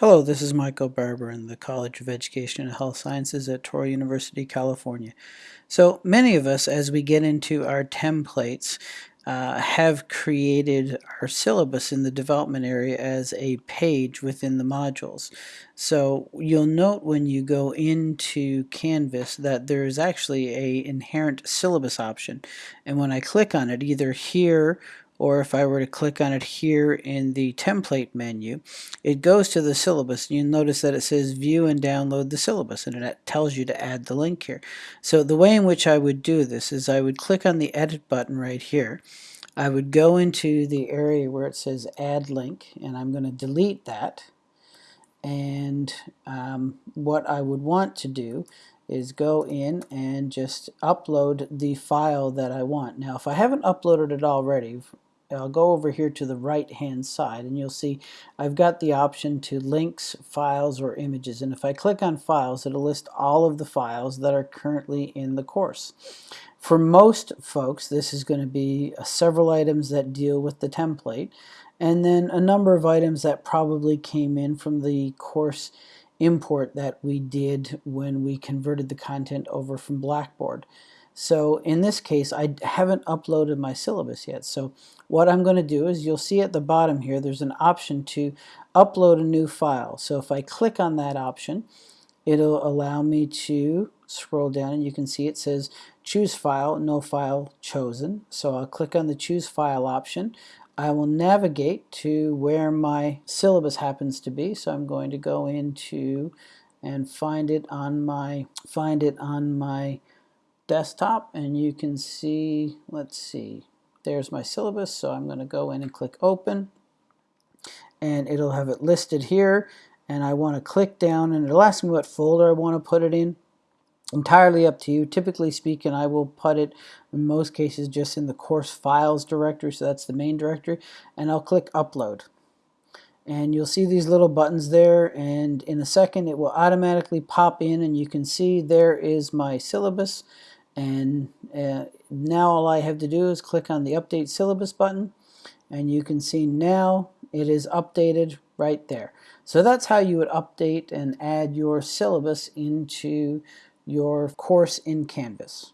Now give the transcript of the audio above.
Hello, this is Michael Barber in the College of Education and Health Sciences at Touro University, California. So many of us, as we get into our templates, uh, have created our syllabus in the development area as a page within the modules. So you'll note when you go into Canvas that there is actually a inherent syllabus option. And when I click on it, either here or if I were to click on it here in the template menu, it goes to the syllabus. You'll notice that it says view and download the syllabus and it tells you to add the link here. So the way in which I would do this is I would click on the edit button right here. I would go into the area where it says add link and I'm going to delete that and um, what I would want to do is go in and just upload the file that I want. Now if I haven't uploaded it already, I'll go over here to the right hand side and you'll see I've got the option to links, files, or images and if I click on files it'll list all of the files that are currently in the course. For most folks this is going to be uh, several items that deal with the template and then a number of items that probably came in from the course import that we did when we converted the content over from Blackboard. So in this case, I haven't uploaded my syllabus yet. So what I'm going to do is you'll see at the bottom here, there's an option to upload a new file. So if I click on that option, it'll allow me to scroll down and you can see it says choose file, no file chosen. So I'll click on the choose file option. I will navigate to where my syllabus happens to be. So I'm going to go into and find it on my find it on my desktop and you can see, let's see, there's my syllabus. So I'm going to go in and click open and it'll have it listed here and I want to click down and it'll ask me what folder I want to put it in. Entirely up to you. Typically speaking, I will put it in most cases just in the course files directory, so that's the main directory, and I'll click upload. And you'll see these little buttons there, and in a second it will automatically pop in, and you can see there is my syllabus and uh, now all I have to do is click on the update syllabus button and you can see now it is updated right there. So that's how you would update and add your syllabus into your course in Canvas.